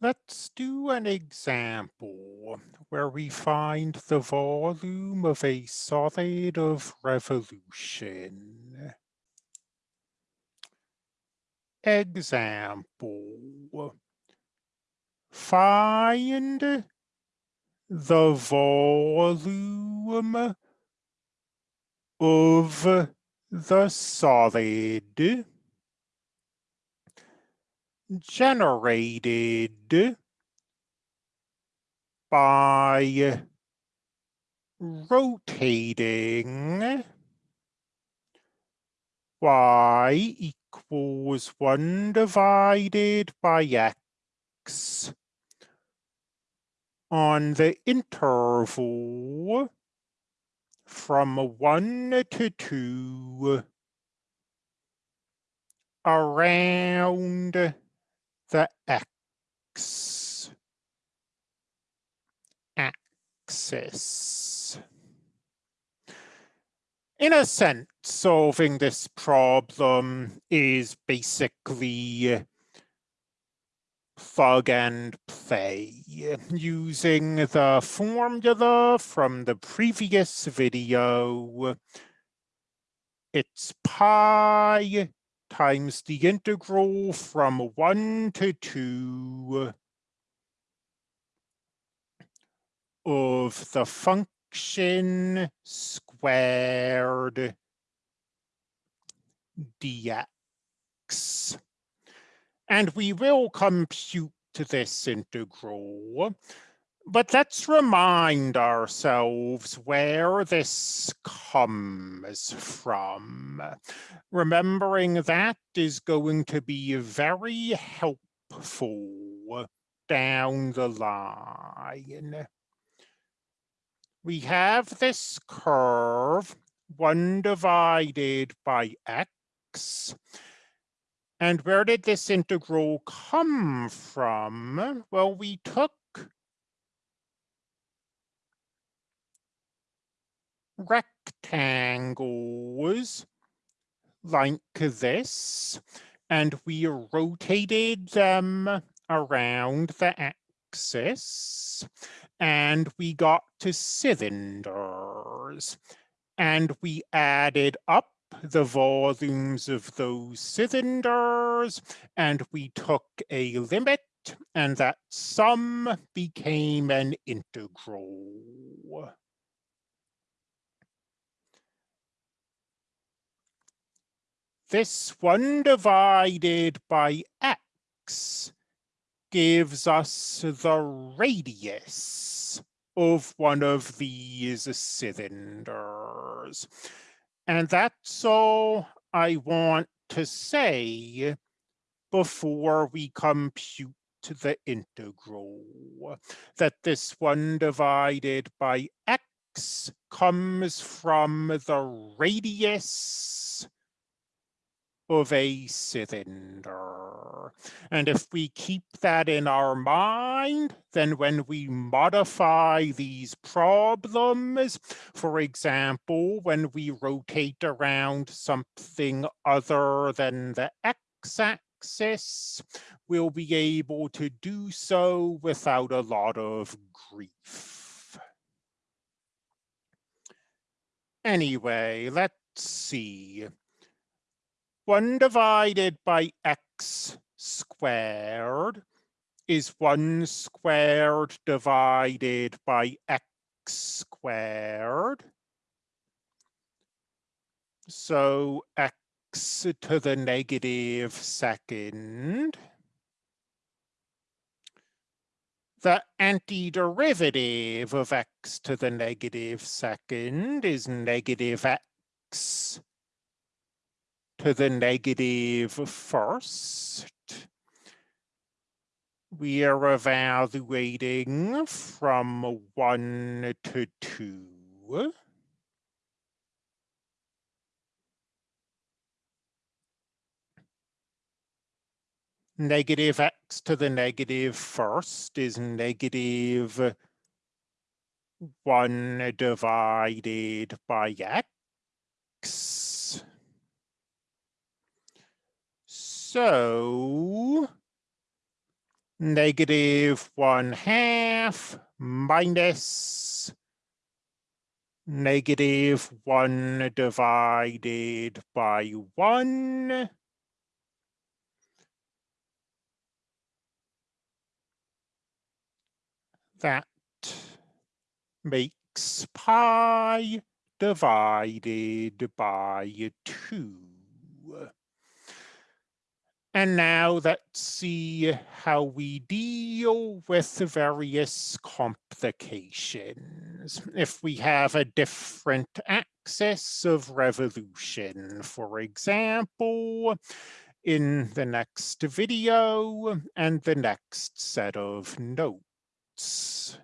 Let's do an example where we find the volume of a solid of revolution. Example. Find the volume of the solid generated by rotating y equals 1 divided by x on the interval from 1 to 2 around the x axis. In a sense, solving this problem is basically plug and play using the formula from the previous video. It's pi times the integral from 1 to 2 of the function squared dx. And we will compute this integral but let's remind ourselves where this comes from. Remembering that is going to be very helpful down the line. We have this curve, 1 divided by x. And where did this integral come from? Well, we took rectangles like this, and we rotated them around the axis, and we got to cylinders, and we added up the volumes of those cylinders, and we took a limit, and that sum became an integral. This 1 divided by x gives us the radius of one of these cylinders. And that's all I want to say before we compute the integral. That this 1 divided by x comes from the radius of a cylinder. And if we keep that in our mind, then when we modify these problems, for example, when we rotate around something other than the x-axis, we'll be able to do so without a lot of grief. Anyway, let's see. 1 divided by x squared is 1 squared divided by x squared. So x to the negative second. The antiderivative of x to the negative second is negative x to the negative first. We are evaluating from one to two. Negative x to the negative first is negative 1 divided by x. So negative one half minus negative one divided by one. That makes pi divided by two. And now let's see how we deal with the various complications. If we have a different axis of revolution, for example, in the next video and the next set of notes.